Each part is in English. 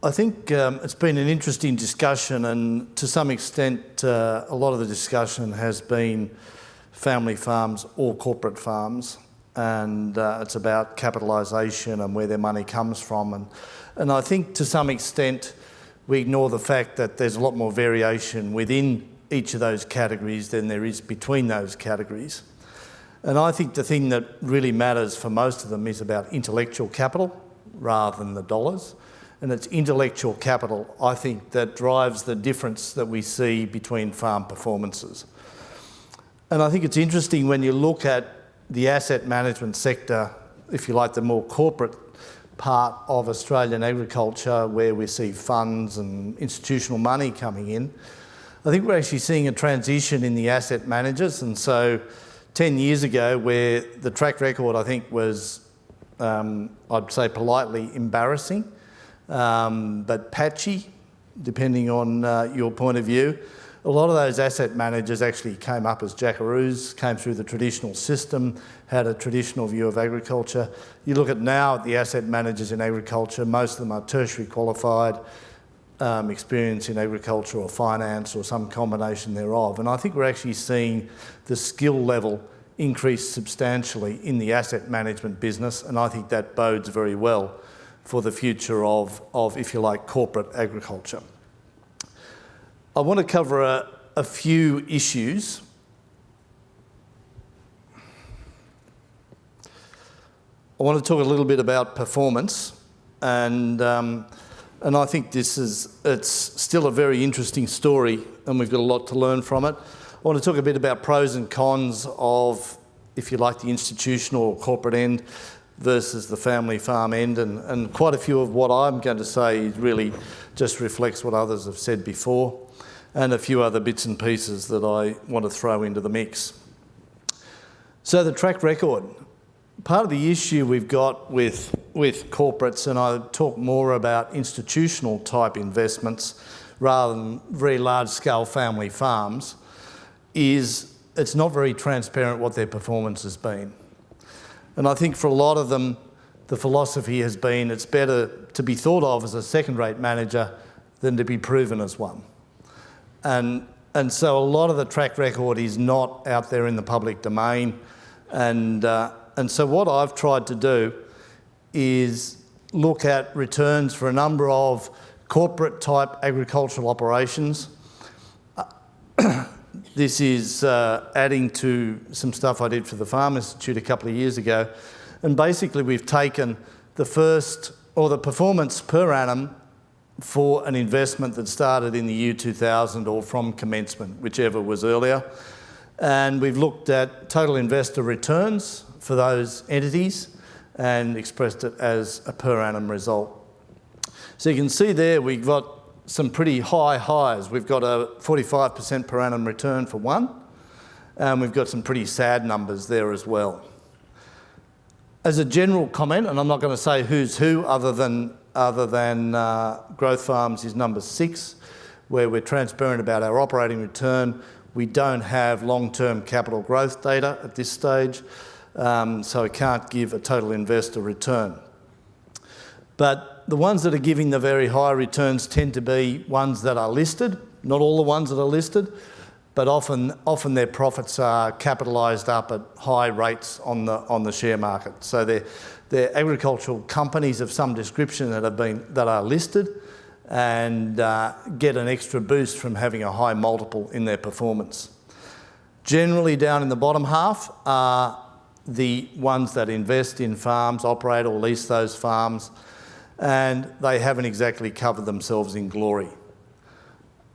I think um, it's been an interesting discussion and to some extent uh, a lot of the discussion has been family farms or corporate farms and uh, it's about capitalisation and where their money comes from and, and I think to some extent we ignore the fact that there's a lot more variation within each of those categories than there is between those categories. And I think the thing that really matters for most of them is about intellectual capital rather than the dollars and it's intellectual capital, I think, that drives the difference that we see between farm performances. And I think it's interesting when you look at the asset management sector, if you like, the more corporate part of Australian agriculture where we see funds and institutional money coming in, I think we're actually seeing a transition in the asset managers. And so 10 years ago, where the track record, I think, was, um, I'd say politely embarrassing, um, but patchy, depending on uh, your point of view. A lot of those asset managers actually came up as jackaroos, came through the traditional system, had a traditional view of agriculture. You look at now the asset managers in agriculture, most of them are tertiary qualified, um, experience in agriculture or finance or some combination thereof. And I think we're actually seeing the skill level increase substantially in the asset management business, and I think that bodes very well for the future of, of if you like, corporate agriculture. I want to cover a, a few issues. I want to talk a little bit about performance and um, and I think this is it's still a very interesting story and we've got a lot to learn from it. I want to talk a bit about pros and cons of, if you like, the institutional or corporate end versus the family farm end. And, and quite a few of what I'm going to say really just reflects what others have said before and a few other bits and pieces that I want to throw into the mix. So the track record. Part of the issue we've got with, with corporates, and I talk more about institutional type investments rather than very large scale family farms, is it's not very transparent what their performance has been. And I think for a lot of them, the philosophy has been it's better to be thought of as a second-rate manager than to be proven as one. And, and so a lot of the track record is not out there in the public domain. And, uh, and so what I've tried to do is look at returns for a number of corporate type agricultural operations. This is uh, adding to some stuff I did for the Farm Institute a couple of years ago. And basically we've taken the first, or the performance per annum for an investment that started in the year 2000 or from commencement, whichever was earlier. And we've looked at total investor returns for those entities and expressed it as a per annum result. So you can see there we've got some pretty high highs. We've got a 45% per annum return for one, and we've got some pretty sad numbers there as well. As a general comment, and I'm not going to say who's who other than, other than uh, Growth Farms is number six, where we're transparent about our operating return. We don't have long-term capital growth data at this stage, um, so I can't give a total investor return. But the ones that are giving the very high returns tend to be ones that are listed, not all the ones that are listed, but often, often their profits are capitalised up at high rates on the, on the share market. So they're, they're agricultural companies of some description that, have been, that are listed and uh, get an extra boost from having a high multiple in their performance. Generally down in the bottom half are the ones that invest in farms, operate or lease those farms, and they haven't exactly covered themselves in glory.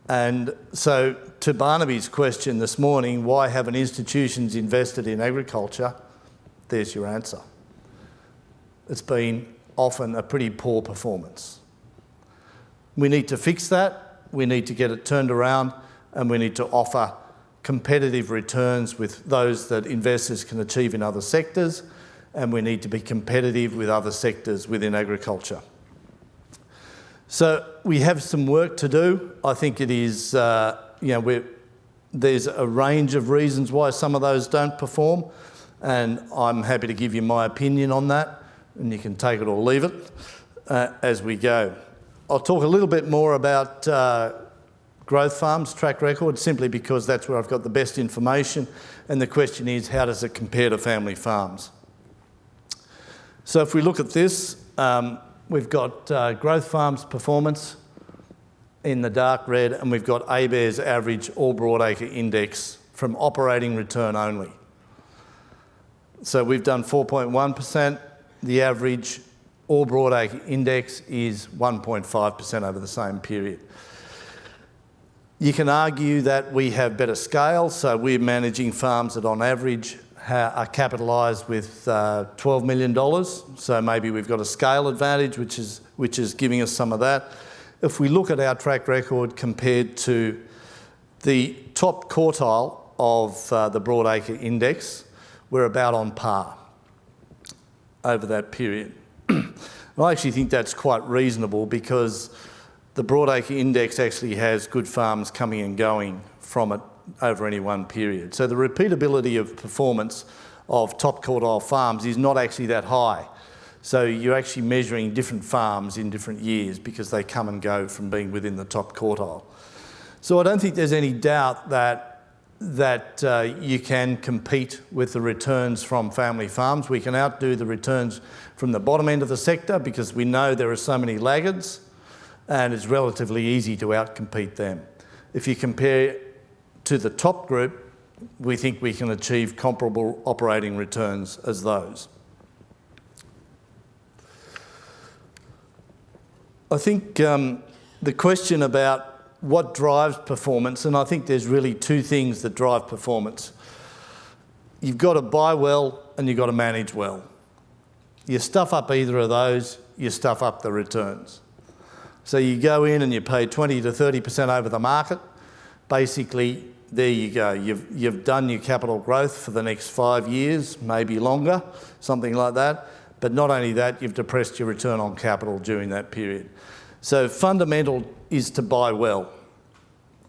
And so to Barnaby's question this morning, why haven't institutions invested in agriculture? There's your answer. It's been often a pretty poor performance. We need to fix that, we need to get it turned around, and we need to offer competitive returns with those that investors can achieve in other sectors, and we need to be competitive with other sectors within agriculture. So we have some work to do. I think it is, uh, you know, there's a range of reasons why some of those don't perform, and I'm happy to give you my opinion on that, and you can take it or leave it uh, as we go. I'll talk a little bit more about uh, growth farms track record simply because that's where I've got the best information and the question is how does it compare to family farms? So if we look at this, um, we've got uh, growth farms performance in the dark red and we've got ABARES average all broadacre index from operating return only. So we've done 4.1%, the average all broadacre index is 1.5% over the same period. You can argue that we have better scale, so we're managing farms that on average are capitalised with uh, $12 million. So maybe we've got a scale advantage, which is, which is giving us some of that. If we look at our track record compared to the top quartile of uh, the broadacre index, we're about on par over that period. I actually think that's quite reasonable because the broadacre index actually has good farms coming and going from it over any one period. So the repeatability of performance of top quartile farms is not actually that high. So you're actually measuring different farms in different years because they come and go from being within the top quartile. So I don't think there's any doubt that that uh, you can compete with the returns from family farms. We can outdo the returns from the bottom end of the sector because we know there are so many laggards and it's relatively easy to outcompete them. If you compare to the top group, we think we can achieve comparable operating returns as those. I think um, the question about what drives performance, and I think there's really two things that drive performance. You've got to buy well and you've got to manage well. You stuff up either of those, you stuff up the returns. So you go in and you pay 20 to 30% over the market. Basically, there you go. You've, you've done your capital growth for the next five years, maybe longer, something like that. But not only that, you've depressed your return on capital during that period. So fundamental is to buy well.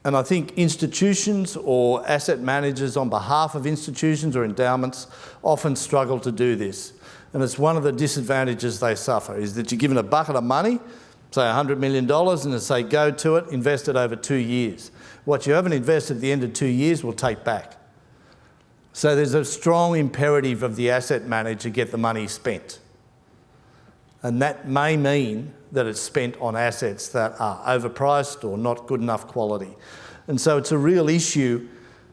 And I think institutions or asset managers on behalf of institutions or endowments often struggle to do this. And it's one of the disadvantages they suffer, is that you're given a bucket of money, say $100 million, and they say, go to it, invest it over two years. What you haven't invested at the end of two years will take back. So there's a strong imperative of the asset manager to get the money spent. And that may mean that it's spent on assets that are overpriced or not good enough quality. And so it's a real issue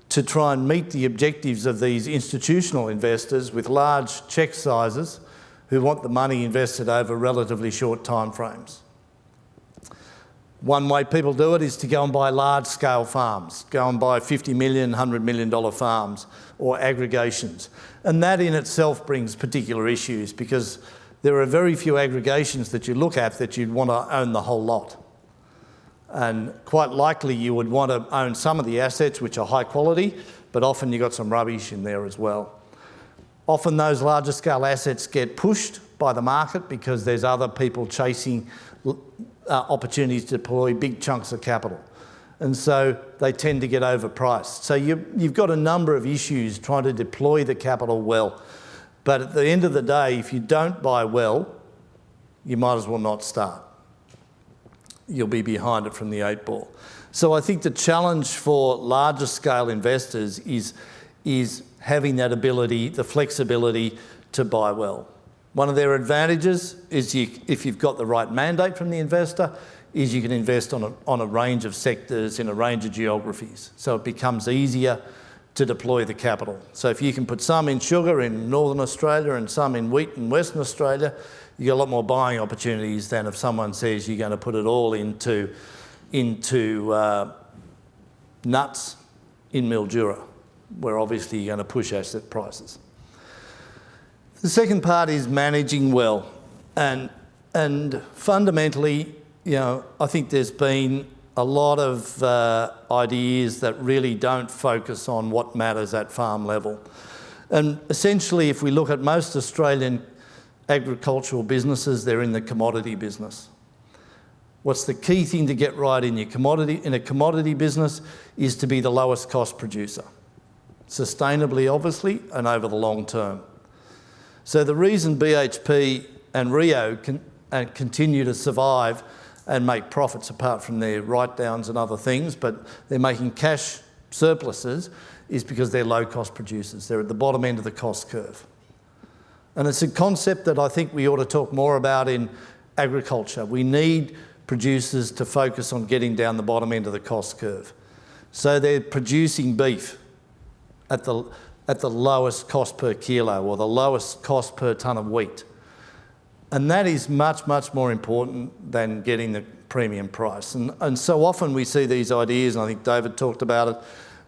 to try and meet the objectives of these institutional investors with large check sizes who want the money invested over relatively short time frames. One way people do it is to go and buy large scale farms, go and buy 50 million, 100 million dollar farms or aggregations. And that in itself brings particular issues because there are very few aggregations that you look at that you'd want to own the whole lot. And quite likely you would want to own some of the assets which are high quality, but often you've got some rubbish in there as well. Often those larger scale assets get pushed by the market because there's other people chasing uh, opportunities to deploy big chunks of capital. And so they tend to get overpriced. So you, you've got a number of issues trying to deploy the capital well. But at the end of the day, if you don't buy well, you might as well not start. You'll be behind it from the eight ball. So I think the challenge for larger scale investors is, is having that ability, the flexibility to buy well. One of their advantages is you, if you've got the right mandate from the investor, is you can invest on a, on a range of sectors in a range of geographies. So it becomes easier to deploy the capital. So if you can put some in sugar in Northern Australia and some in wheat in Western Australia, you get a lot more buying opportunities than if someone says you're going to put it all into, into uh, nuts in Mildura, where obviously you're going to push asset prices. The second part is managing well. And, and fundamentally, you know, I think there's been a lot of uh, ideas that really don't focus on what matters at farm level. And essentially, if we look at most Australian agricultural businesses, they're in the commodity business. What's the key thing to get right in your commodity in a commodity business is to be the lowest cost producer, sustainably, obviously, and over the long term. So the reason BHP and Rio can, and continue to survive and make profits apart from their write-downs and other things, but they're making cash surpluses is because they're low-cost producers. They're at the bottom end of the cost curve. And it's a concept that I think we ought to talk more about in agriculture. We need producers to focus on getting down the bottom end of the cost curve. So they're producing beef at the, at the lowest cost per kilo or the lowest cost per tonne of wheat. And that is much, much more important than getting the premium price. And, and so often we see these ideas, and I think David talked about it,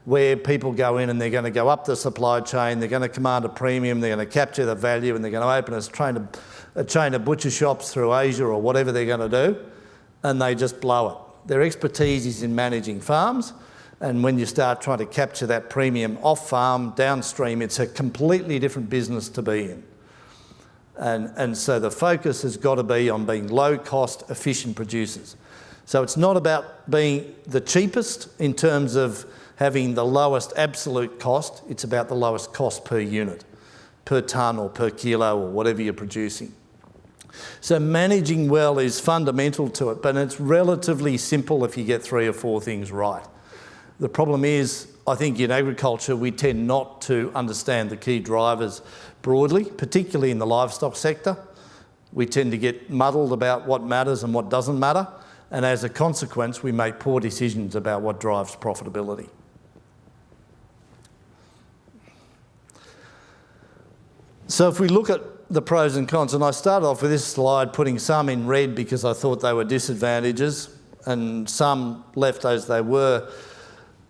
where people go in and they're going to go up the supply chain, they're going to command a premium, they're going to capture the value, and they're going to open a chain of, a chain of butcher shops through Asia or whatever they're going to do, and they just blow it. Their expertise is in managing farms, and when you start trying to capture that premium off farm, downstream, it's a completely different business to be in. And, and so the focus has got to be on being low cost, efficient producers. So it's not about being the cheapest in terms of having the lowest absolute cost, it's about the lowest cost per unit, per tonne or per kilo or whatever you're producing. So managing well is fundamental to it, but it's relatively simple if you get three or four things right. The problem is, I think in agriculture, we tend not to understand the key drivers broadly, particularly in the livestock sector. We tend to get muddled about what matters and what doesn't matter, and as a consequence, we make poor decisions about what drives profitability. So if we look at the pros and cons, and I started off with this slide putting some in red because I thought they were disadvantages and some left as they were.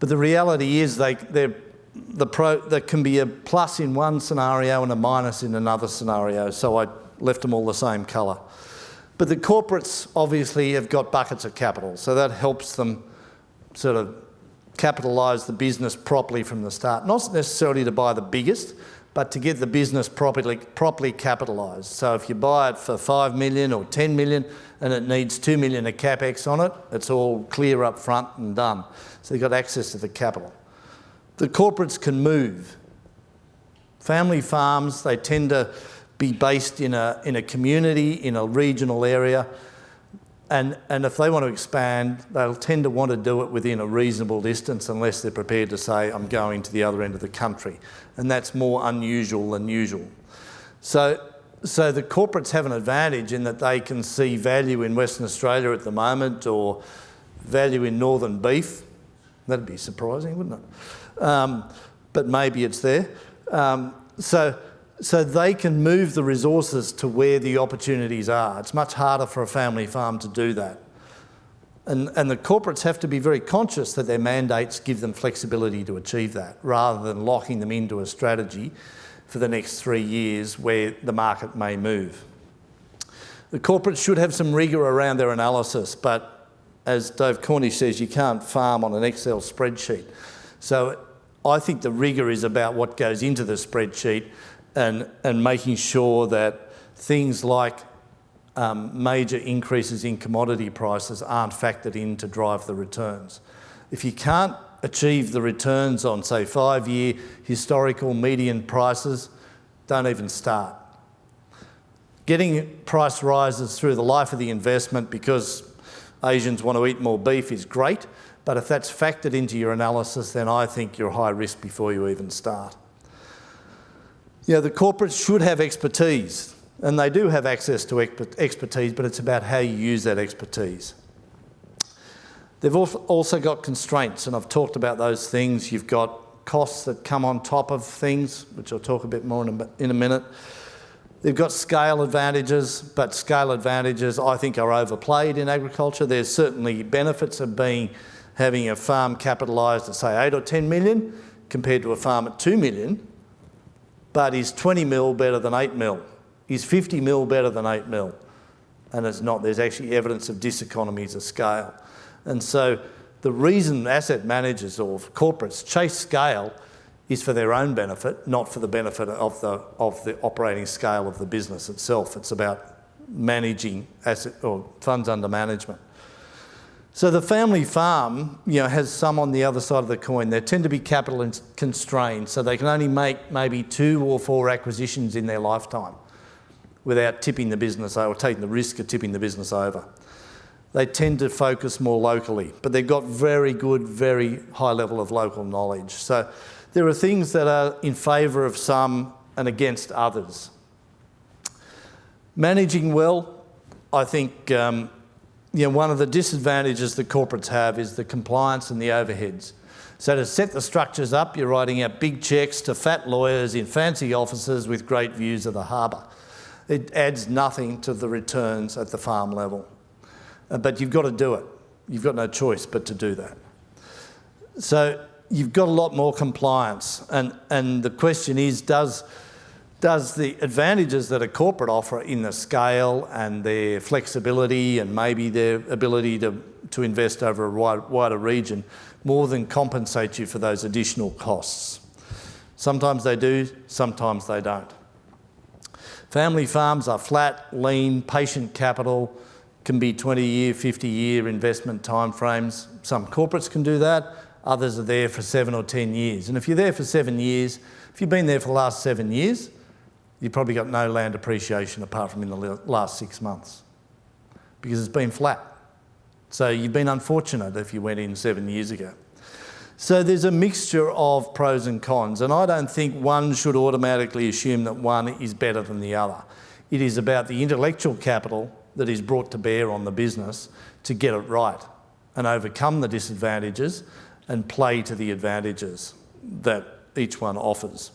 But the reality is they, they're the pro, there can be a plus in one scenario and a minus in another scenario, so I left them all the same colour. But the corporates obviously have got buckets of capital, so that helps them sort of capitalise the business properly from the start. Not necessarily to buy the biggest, but to get the business properly, properly capitalised. So if you buy it for 5 million or 10 million and it needs 2 million of capex on it, it's all clear up front and done. So you've got access to the capital. The corporates can move. Family farms, they tend to be based in a, in a community, in a regional area, and, and if they want to expand, they'll tend to want to do it within a reasonable distance unless they're prepared to say, I'm going to the other end of the country. And that's more unusual than usual. So, so the corporates have an advantage in that they can see value in Western Australia at the moment or value in northern beef. That'd be surprising, wouldn't it? um, but maybe it's there. Um, so, so they can move the resources to where the opportunities are. It's much harder for a family farm to do that. And, and the corporates have to be very conscious that their mandates give them flexibility to achieve that, rather than locking them into a strategy for the next three years where the market may move. The corporates should have some rigour around their analysis, but as Dave Cornish says, you can't farm on an Excel spreadsheet. So I think the rigour is about what goes into the spreadsheet and, and making sure that things like um, major increases in commodity prices aren't factored in to drive the returns. If you can't achieve the returns on, say, five-year historical median prices, don't even start. Getting price rises through the life of the investment because Asians want to eat more beef is great, but if that's factored into your analysis, then I think you're high risk before you even start. You know, the corporates should have expertise, and they do have access to expertise, but it's about how you use that expertise. They've also got constraints, and I've talked about those things. You've got costs that come on top of things, which I'll talk a bit more in a, in a minute. They've got scale advantages, but scale advantages I think are overplayed in agriculture. There's certainly benefits of being having a farm capitalised at say 8 or 10 million compared to a farm at 2 million, but is 20 mil better than 8 mil? Is 50 mil better than 8 mil? And it's not, there's actually evidence of diseconomies of scale. And so the reason asset managers or corporates chase scale is for their own benefit, not for the benefit of the, of the operating scale of the business itself. It's about managing asset or funds under management. So the family farm, you know, has some on the other side of the coin. They tend to be capital constrained, so they can only make maybe two or four acquisitions in their lifetime without tipping the business or taking the risk of tipping the business over. they tend to focus more locally, but they've got very good, very high level of local knowledge. So there are things that are in favour of some and against others. Managing well, I think um, you know, one of the disadvantages that corporates have is the compliance and the overheads. So to set the structures up, you're writing out big cheques to fat lawyers in fancy offices with great views of the harbour. It adds nothing to the returns at the farm level. Uh, but you've got to do it. You've got no choice but to do that. So you've got a lot more compliance. And, and the question is, does, does the advantages that a corporate offer in the scale and their flexibility and maybe their ability to, to invest over a wide, wider region more than compensate you for those additional costs? Sometimes they do, sometimes they don't. Family farms are flat, lean, patient capital, can be 20 year, 50 year investment timeframes. Some corporates can do that, others are there for seven or 10 years. And if you're there for seven years, if you've been there for the last seven years, you've probably got no land appreciation apart from in the last six months because it's been flat. So you've been unfortunate if you went in seven years ago. So there's a mixture of pros and cons, and I don't think one should automatically assume that one is better than the other. It is about the intellectual capital that is brought to bear on the business to get it right and overcome the disadvantages and play to the advantages that each one offers.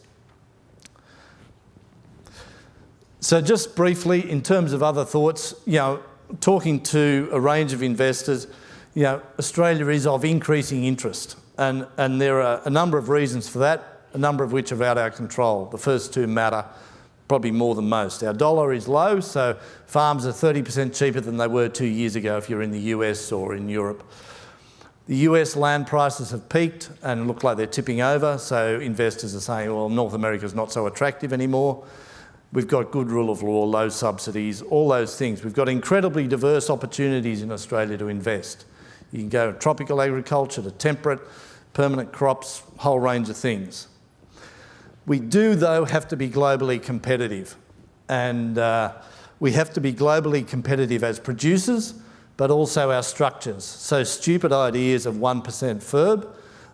So just briefly, in terms of other thoughts, you know, talking to a range of investors, you know, Australia is of increasing interest and, and there are a number of reasons for that, a number of which are out of our control. The first two matter probably more than most. Our dollar is low, so farms are 30% cheaper than they were two years ago if you're in the US or in Europe. The US land prices have peaked and look like they're tipping over, so investors are saying, well, North America is not so attractive anymore. We've got good rule of law, low subsidies, all those things. We've got incredibly diverse opportunities in Australia to invest. You can go to tropical agriculture to temperate, permanent crops, whole range of things. We do, though, have to be globally competitive. And uh, we have to be globally competitive as producers, but also our structures. So stupid ideas of 1% FIRB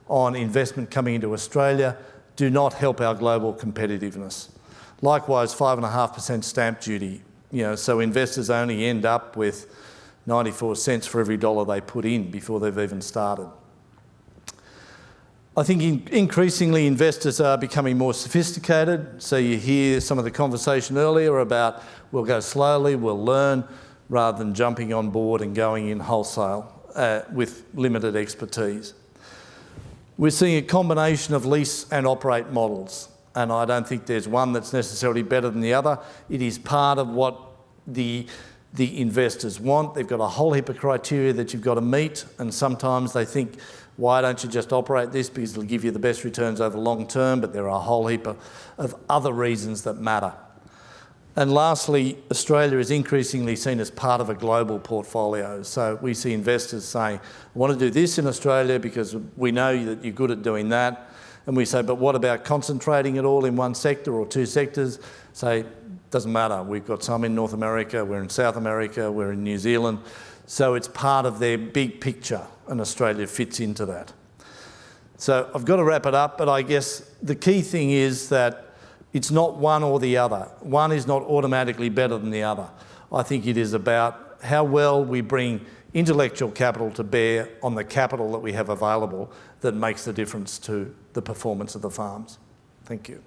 on investment coming into Australia do not help our global competitiveness. Likewise, 5.5% stamp duty. You know, so investors only end up with 94 cents for every dollar they put in before they've even started. I think in increasingly investors are becoming more sophisticated. So you hear some of the conversation earlier about we'll go slowly, we'll learn, rather than jumping on board and going in wholesale uh, with limited expertise. We're seeing a combination of lease and operate models, and I don't think there's one that's necessarily better than the other. It is part of what the, the investors want. They've got a whole heap of criteria that you've got to meet, and sometimes they think, why don't you just operate this? Because it'll give you the best returns over the long term, but there are a whole heap of, of other reasons that matter. And lastly, Australia is increasingly seen as part of a global portfolio. So we see investors saying, I want to do this in Australia because we know that you're good at doing that. And we say, but what about concentrating it all in one sector or two sectors? Say, doesn't matter. We've got some in North America, we're in South America, we're in New Zealand. So it's part of their big picture and Australia fits into that. So I've got to wrap it up, but I guess the key thing is that it's not one or the other. One is not automatically better than the other. I think it is about how well we bring intellectual capital to bear on the capital that we have available that makes the difference to the performance of the farms. Thank you.